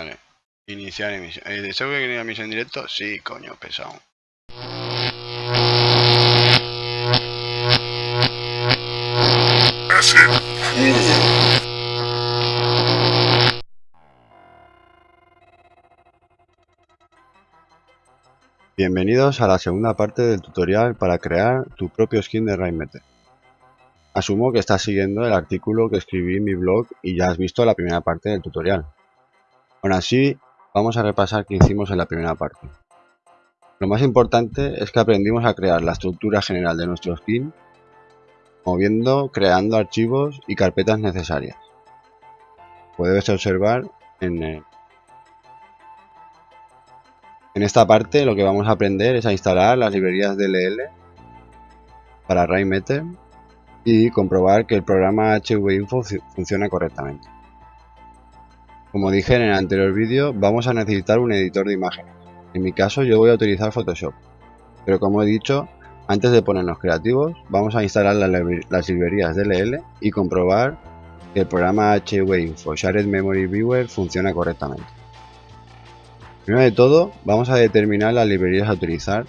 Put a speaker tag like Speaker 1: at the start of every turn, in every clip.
Speaker 1: Vale. Iniciar emisión. Eh, ¿Deseo que quería emisión directo? Sí, coño, pesado. Bienvenidos a la segunda parte del tutorial para crear tu propio skin de Rainmeter. Asumo que estás siguiendo el artículo que escribí en mi blog y ya has visto la primera parte del tutorial. Aún así, vamos a repasar qué hicimos en la primera parte. Lo más importante es que aprendimos a crear la estructura general de nuestro skin, moviendo, creando archivos y carpetas necesarias. Puedes observar en, en esta parte lo que vamos a aprender es a instalar las librerías DLL para Rainmeter y comprobar que el programa HVInfo funciona correctamente. Como dije en el anterior vídeo, vamos a necesitar un editor de imágenes. En mi caso yo voy a utilizar Photoshop. Pero como he dicho, antes de ponernos creativos, vamos a instalar las librerías DLL y comprobar que el programa HVInfo Shared Memory Viewer funciona correctamente. Primero de todo, vamos a determinar las librerías a utilizar,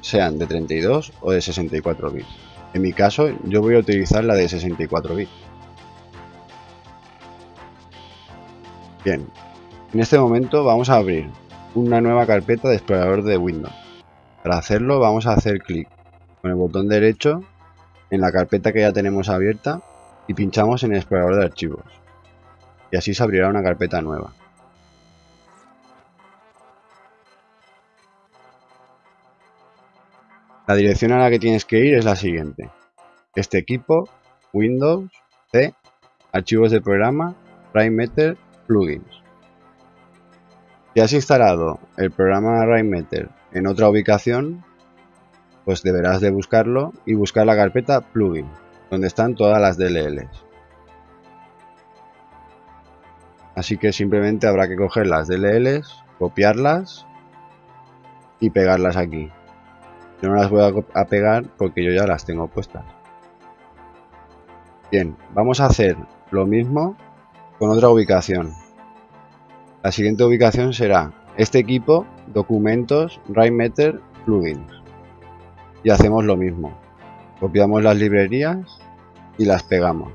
Speaker 1: sean de 32 o de 64 bits. En mi caso, yo voy a utilizar la de 64 bits. Bien, en este momento vamos a abrir una nueva carpeta de explorador de Windows. Para hacerlo vamos a hacer clic con el botón derecho en la carpeta que ya tenemos abierta y pinchamos en el explorador de archivos. Y así se abrirá una carpeta nueva. La dirección a la que tienes que ir es la siguiente. Este equipo, Windows, C, archivos de programa, Rainmeter, plugins. Si has instalado el programa Rainmeter en otra ubicación, pues deberás de buscarlo y buscar la carpeta plugin, donde están todas las DLLs. Así que simplemente habrá que coger las DLLs, copiarlas y pegarlas aquí. Yo no las voy a pegar porque yo ya las tengo puestas. Bien, vamos a hacer lo mismo con otra ubicación. La siguiente ubicación será este equipo, documentos, Rainmeter, plugins. Y hacemos lo mismo. Copiamos las librerías y las pegamos.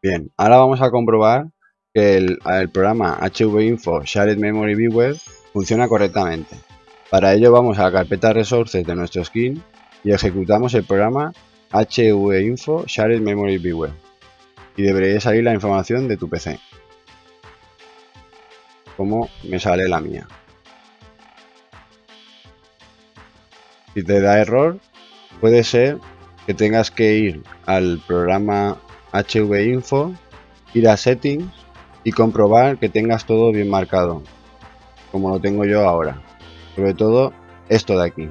Speaker 1: Bien, ahora vamos a comprobar que el, programa HVInfo Shared Memory Viewer funciona correctamente. Para ello vamos a la carpeta Resources de nuestro skin y ejecutamos el programa HVInfo Shared Memory Viewer. Y debería salir la información de tu PC como me sale la mía si te da error puede ser que tengas que ir al programa HVInfo, ir a Settings y comprobar que tengas todo bien marcado, como lo tengo yo ahora. Sobre todo esto de aquí,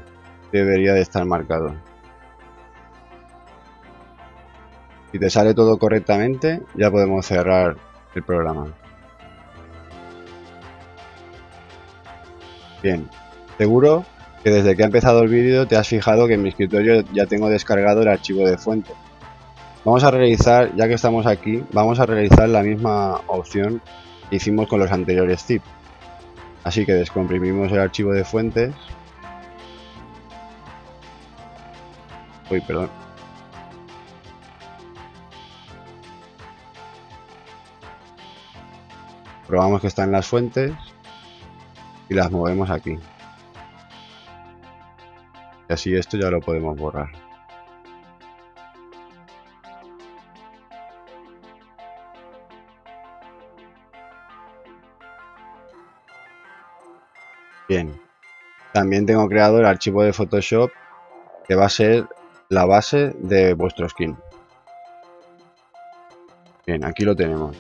Speaker 1: debería de estar marcado. Si te sale todo correctamente, ya podemos cerrar el programa. Bien, seguro que desde que ha empezado el vídeo te has fijado que en mi escritorio ya tengo descargado el archivo de fuente Vamos a realizar, ya que estamos aquí, vamos a realizar la misma opción que hicimos con los anteriores zip. Así que descomprimimos el archivo de fuentes. Uy, perdón. Probamos que están las fuentes y las movemos aquí. Y así esto ya lo podemos borrar. Bien, también tengo creado el archivo de Photoshop que va a ser la base de vuestro skin. Bien, aquí lo tenemos.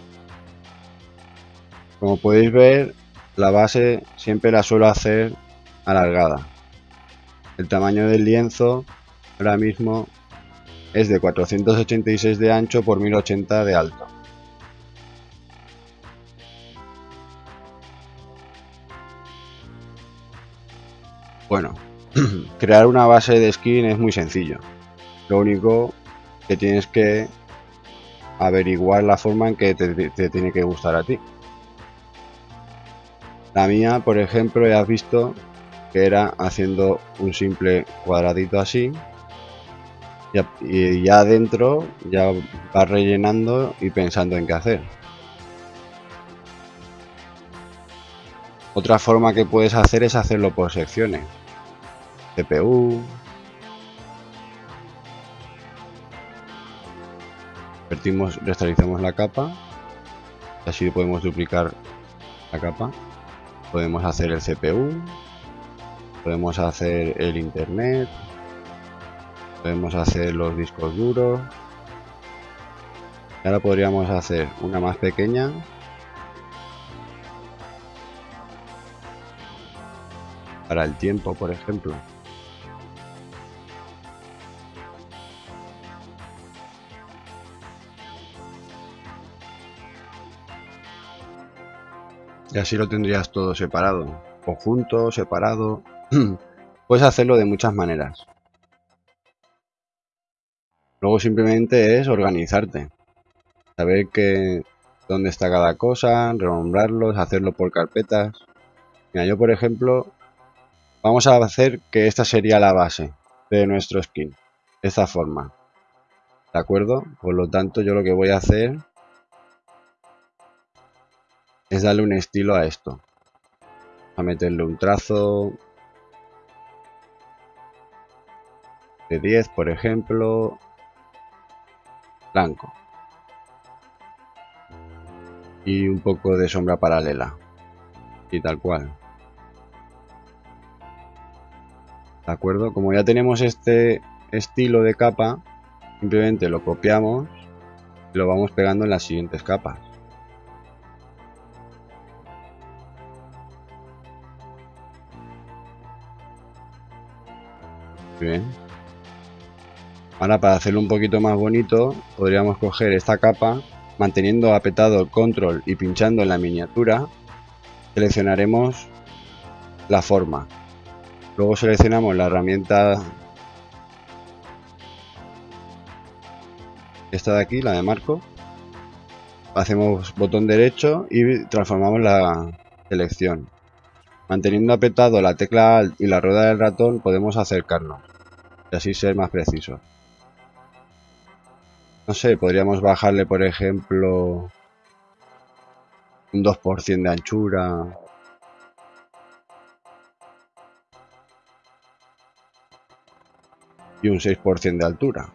Speaker 1: Como podéis ver, la base siempre la suelo hacer alargada. El tamaño del lienzo ahora mismo es de 486 de ancho por 1080 de alto. Bueno, crear una base de skin es muy sencillo. Lo único que tienes que averiguar la forma en que te, tiene que gustar a ti. La mía, por ejemplo, ya has visto que era haciendo un simple cuadradito así y ya adentro ya va rellenando y pensando en qué hacer. Otra forma que puedes hacer es hacerlo por secciones. CPU. Vertimos, restaurizamos la capa. Así podemos duplicar la capa. Podemos hacer el CPU. Podemos hacer el internet. Podemos hacer los discos duros. Ahora podríamos hacer una más pequeña para el tiempo, por ejemplo. Y así lo tendrías todo separado, o junto, separado. Puedes hacerlo de muchas maneras. Luego simplemente es organizarte. Saber que dónde está cada cosa, renombrarlos, hacerlo por carpetas. Mira, yo por ejemplo Vamos a hacer que esta sería la base de nuestro skin. Esta forma. ¿De acuerdo? Por lo tanto, yo lo que voy a hacer es darle un estilo a esto. A meterle un trazo de 10, por ejemplo, blanco. Y un poco de sombra paralela. Y tal cual. ¿De acuerdo? Como ya tenemos este estilo de capa, simplemente lo copiamos y lo vamos pegando en las siguientes capas. Bien. Ahora para hacerlo un poquito más bonito, podríamos coger esta capa, manteniendo apretado control y pinchando en la miniatura, seleccionaremos la forma. Luego seleccionamos la herramienta esta de aquí, la de marco. Hacemos botón derecho y transformamos la selección. Manteniendo apretado la tecla Alt y la rueda del ratón podemos acercarnos y así ser más precisos. No sé, podríamos bajarle por ejemplo un 2% de anchura y un 6% de altura.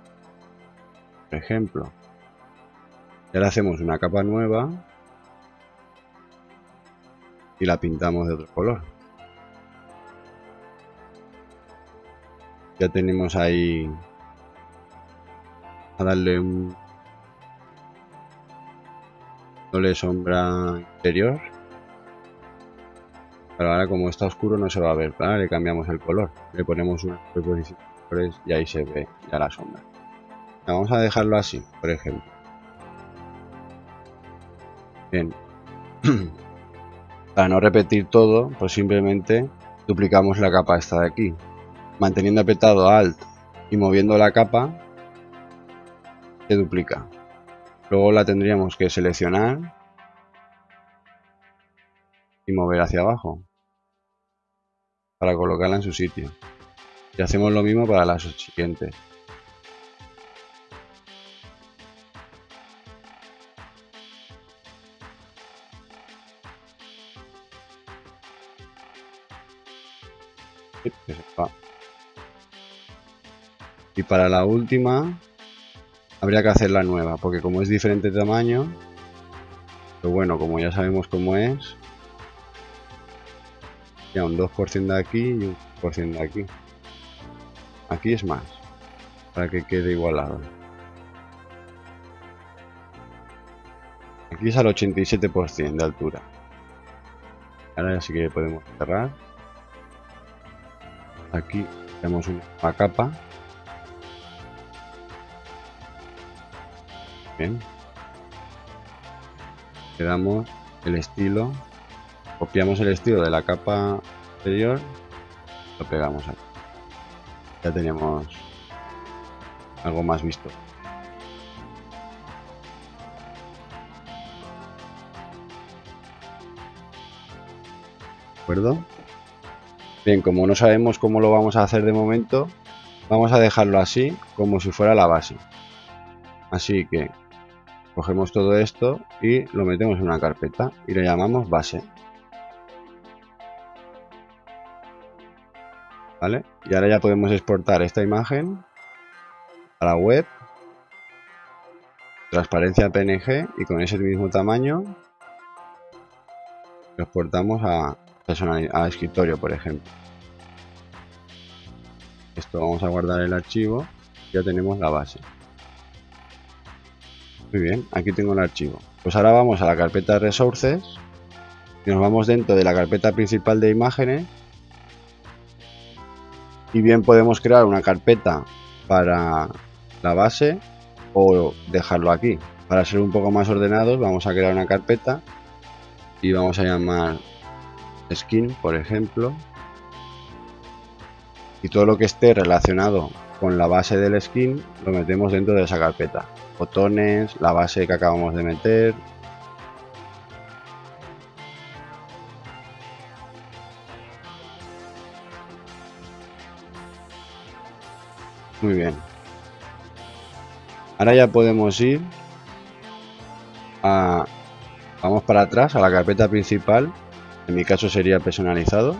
Speaker 1: Por ejemplo. Y ahora hacemos una capa nueva y la pintamos de otro color. Ya tenemos ahí a darle un doble sombra interior. Pero ahora como está oscuro no se va a ver, le cambiamos el color, le ponemos una y ahí se ve ya la sombra. Vamos a dejarlo así, por ejemplo. Bien. Para no repetir todo, pues simplemente duplicamos la capa esta de aquí. Manteniendo apretado Alt y moviendo la capa, se duplica. Luego la tendríamos que seleccionar y mover hacia abajo para colocarla en su sitio. Y hacemos lo mismo para las siguientes. Y para la última habría que hacer la nueva, porque como es diferente tamaño, pero bueno, como ya sabemos cómo es, ya un 2% de aquí y un por de aquí. Aquí es más, para que quede igualado. Aquí es al 87% de altura. Ahora sí que podemos cerrar. Aquí tenemos una capa. Bien. Le damos el estilo. Copiamos el estilo de la capa anterior. Lo pegamos aquí. ya tenemos algo más visto. ¿De acuerdo? Bien, como no sabemos cómo lo vamos a hacer de momento, vamos a dejarlo así, como si fuera la base. Así que cogemos todo esto y lo metemos en una carpeta y le llamamos base. ¿Vale? Y ahora ya podemos exportar esta imagen a la web, transparencia PNG y con ese mismo tamaño lo exportamos a, a escritorio, por ejemplo. Esto vamos a guardar el archivo, ya tenemos la base. Muy bien, aquí tengo el archivo. Pues ahora vamos a la carpeta Resources y nos vamos dentro de la carpeta principal de imágenes y bien podemos crear una carpeta para la base o dejarlo aquí. Para ser un poco más ordenados vamos a crear una carpeta y vamos a llamar skin, por ejemplo. Y todo lo que esté relacionado con la base del skin lo metemos dentro de esa carpeta. Botones, la base que acabamos de meter. Muy bien. Ahora ya podemos ir a... Vamos para atrás a la carpeta principal. En mi caso sería personalizado.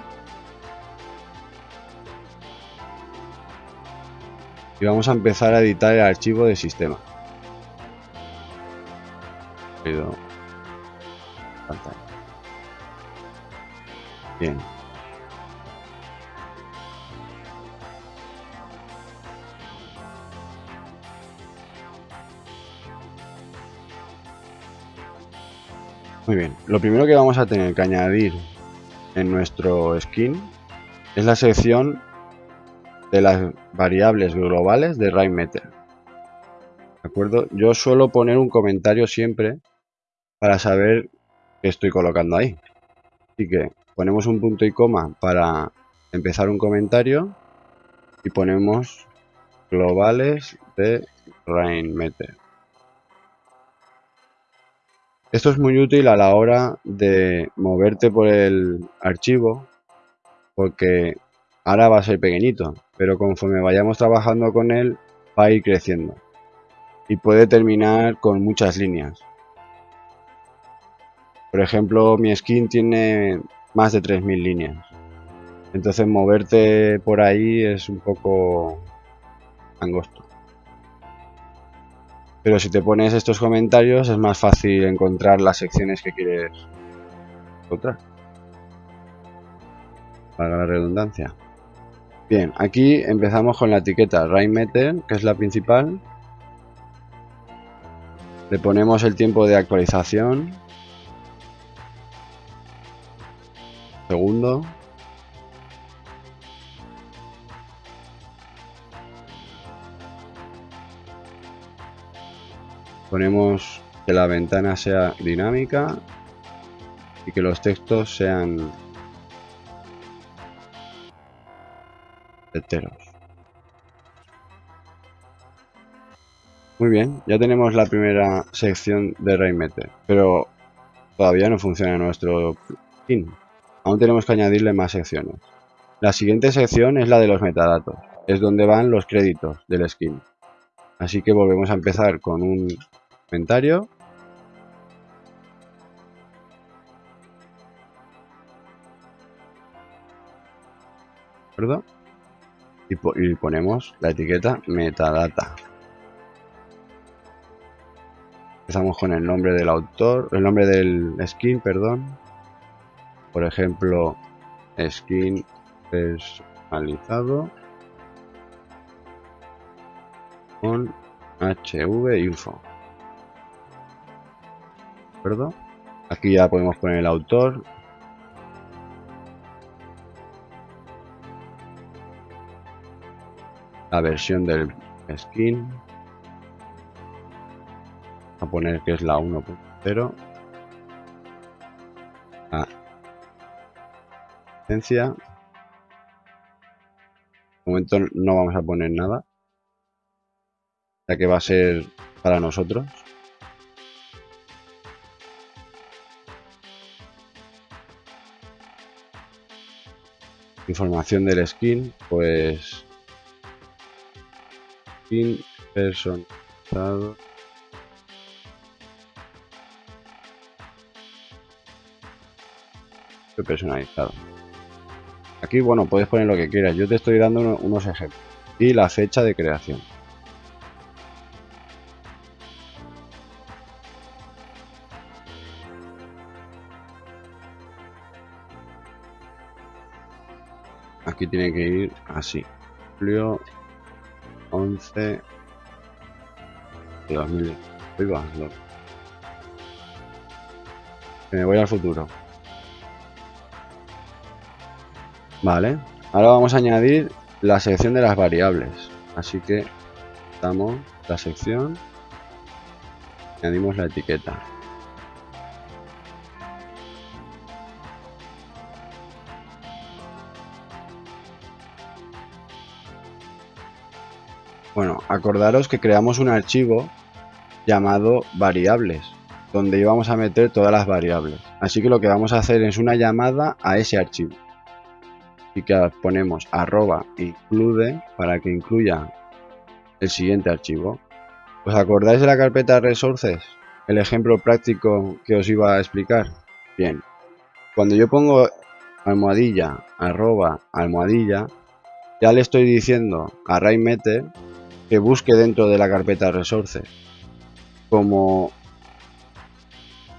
Speaker 1: Y vamos a empezar a editar el archivo de sistema. Bien. Muy bien, lo primero que vamos a tener que añadir en nuestro skin es la sección de las variables globales de RainMeter. ¿De acuerdo? Yo suelo poner un comentario siempre para saber qué estoy colocando ahí. Así que ponemos un punto y coma para empezar un comentario y ponemos globales de RainMeter. Esto es muy útil a la hora de moverte por el archivo porque ahora va a ser pequeñito, pero conforme vayamos trabajando con él va a ir creciendo y puede terminar con muchas líneas. Por ejemplo, mi skin tiene más de 3.000 líneas. Entonces moverte por ahí es un poco angosto. Pero si te pones estos comentarios es más fácil encontrar las secciones que quieres encontrar. Para la redundancia. Bien, aquí empezamos con la etiqueta Rainmeter, que es la principal. Le ponemos el tiempo de actualización. Segundo. ponemos que la ventana sea dinámica y que los textos sean enteros. Muy bien, ya tenemos la primera sección de Rainmeter, pero todavía no funciona nuestro plugin. Aún tenemos que añadirle más secciones. La siguiente sección es la de los metadatos, es donde van los créditos del skin. Así que volvemos a empezar con un comentario. ¿Verdad? Y, y ponemos la etiqueta metadata. Empezamos con el nombre del autor, el nombre del skin, perdón. Por ejemplo, skin personalizado con HV info. Aquí ya podemos poner el autor. La versión del skin. A poner que es la 1.0. La momento no vamos a poner nada. Ya que va a ser para nosotros. Información del skin, pues... Skin personalizado. personalizado. Aquí, bueno, puedes poner lo que quieras. Yo te estoy dando unos ejemplos. Y la fecha de creación. Aquí tiene que ir así. Julio 11 de 2000. Me voy al futuro. Vale, ahora vamos a añadir la sección de las variables. Así que damos la sección, añadimos la etiqueta. Bueno, acordaros que creamos un archivo llamado variables, donde íbamos a meter todas las variables. Así que lo que vamos a hacer es una llamada a ese archivo y que ponemos arroba include para que incluya el siguiente archivo. ¿Os acordáis de la carpeta resources? El ejemplo práctico que os iba a explicar. Bien, cuando yo pongo almohadilla, arroba, almohadilla, ya le estoy diciendo a RayMeter que busque dentro de la carpeta resources. Como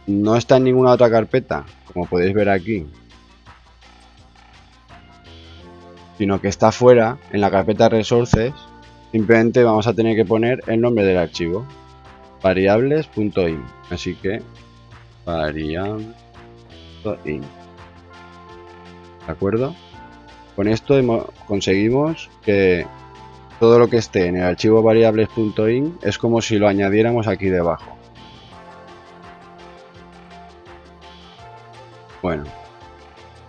Speaker 1: no está en ninguna otra carpeta, como podéis ver aquí, sino que está fuera en la carpeta resources simplemente vamos a tener que poner el nombre del archivo. Variables.in así que variables.in de acuerdo con esto conseguimos que todo lo que esté en el archivo variables.in es como si lo añadiéramos aquí debajo. Bueno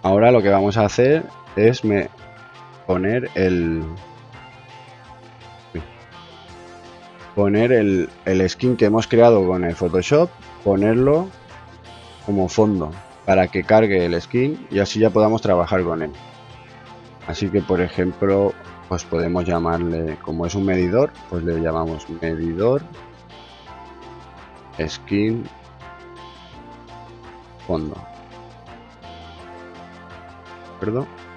Speaker 1: ahora lo que vamos a hacer es me poner el poner el, el skin que hemos creado con el Photoshop ponerlo como fondo para que cargue el skin y así ya podamos trabajar con él así que por ejemplo pues podemos llamarle como es un medidor pues le llamamos medidor skin fondo ¿de acuerdo?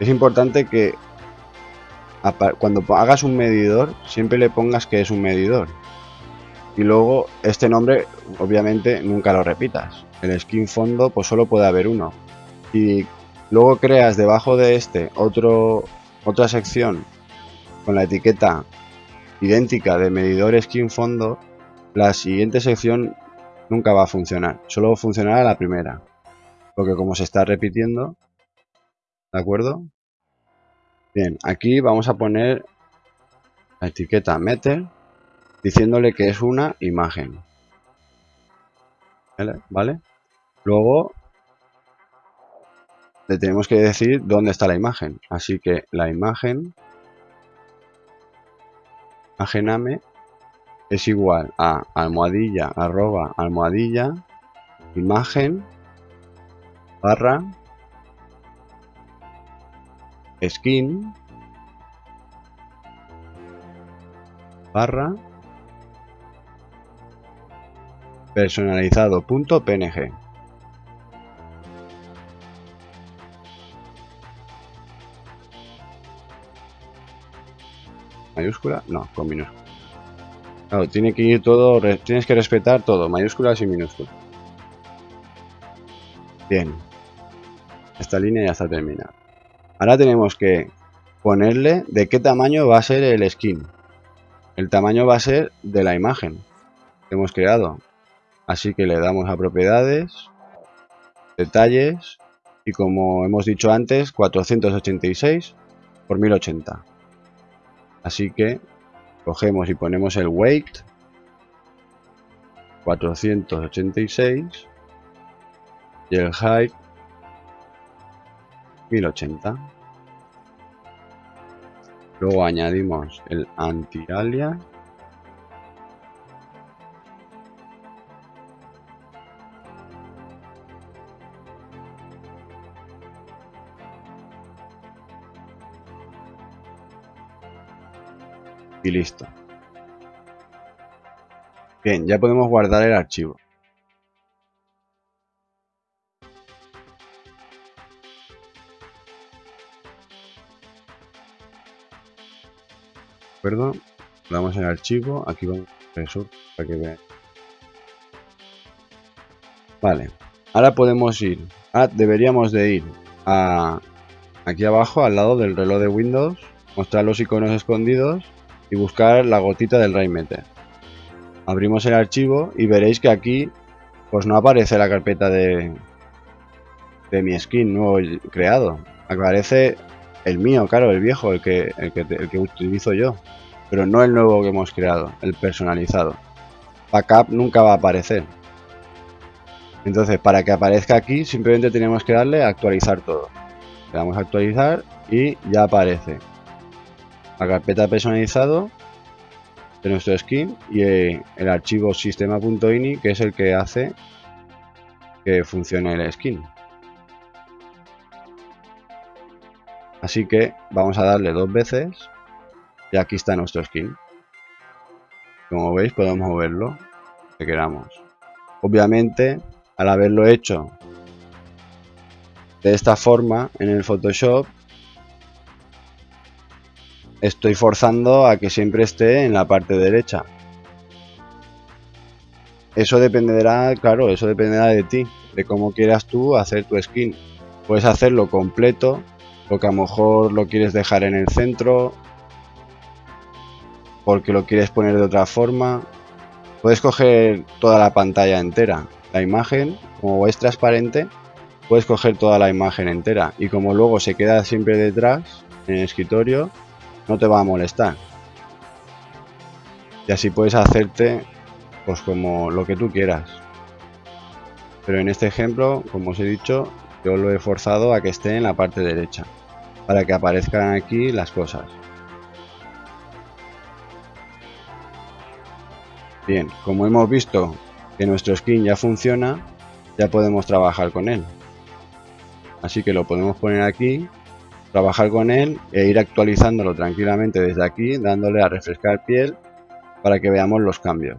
Speaker 1: Es importante que cuando hagas un medidor, siempre le pongas que es un medidor. Y luego este nombre, obviamente, nunca lo repitas. El skin fondo, pues solo puede haber uno. Y luego creas debajo de este otro, otra sección con la etiqueta idéntica de medidor skin fondo, la siguiente sección nunca va a funcionar. Solo funcionará la primera. Porque como se está repitiendo, ¿De acuerdo? Bien, aquí vamos a poner la etiqueta meter diciéndole que es una imagen. ¿Vale? Luego le tenemos que decir dónde está la imagen. Así que la imagen imagename es igual a almohadilla arroba almohadilla imagen barra skin barra personalizado.png mayúscula no con minúscula. Claro, tiene que ir todo tienes que respetar todo mayúsculas y minúsculas bien. Esta línea ya está terminada Ahora tenemos que ponerle de qué tamaño va a ser el skin. El tamaño va a ser de la imagen que hemos creado. Así que le damos a propiedades, detalles y como hemos dicho antes 486 por 1080. Así que cogemos y ponemos el weight 486 y el height 1080. Luego añadimos el anti-alias. Y listo. Bien, ya podemos guardar el archivo. Acuerdo? Damos en archivo, aquí vamos a eso para que vean. Vale, ahora podemos ir, ah, deberíamos de ir a aquí abajo al lado del reloj de Windows, mostrar los iconos escondidos y buscar la gotita del Rainmeter. Abrimos el archivo y veréis que aquí pues no aparece la carpeta de, de mi skin nuevo creado. Aparece el mío, claro, el viejo, el que, el que, el que utilizo yo. Pero no el nuevo que hemos creado, el personalizado. Backup nunca va a aparecer. Entonces, para que aparezca aquí, simplemente tenemos que darle a actualizar todo. Le damos a actualizar y ya aparece la carpeta personalizado de nuestro skin y el archivo sistema.ini que es el que hace que funcione el skin. Así que vamos a darle dos veces y aquí está nuestro skin. Como veis podemos moverlo que queramos. Obviamente al haberlo hecho de esta forma en el Photoshop estoy forzando a que siempre esté en la parte derecha. Eso dependerá, claro, eso dependerá de ti, de cómo quieras tú hacer tu skin. Puedes hacerlo completo porque a lo mejor lo quieres dejar en el centro, porque lo quieres poner de otra forma. Puedes coger toda la pantalla entera. La imagen, como es transparente, puedes coger toda la imagen entera. Y como luego se queda siempre detrás, en el escritorio, no te va a molestar. Y así puedes hacerte pues como lo que tú quieras. Pero en este ejemplo, como os he dicho, yo lo he forzado a que esté en la parte derecha para que aparezcan aquí las cosas. Bien, como hemos visto que nuestro skin ya funciona, ya podemos trabajar con él. Así que lo podemos poner aquí, trabajar con él e ir actualizándolo tranquilamente desde aquí, dándole a refrescar piel para que veamos los cambios.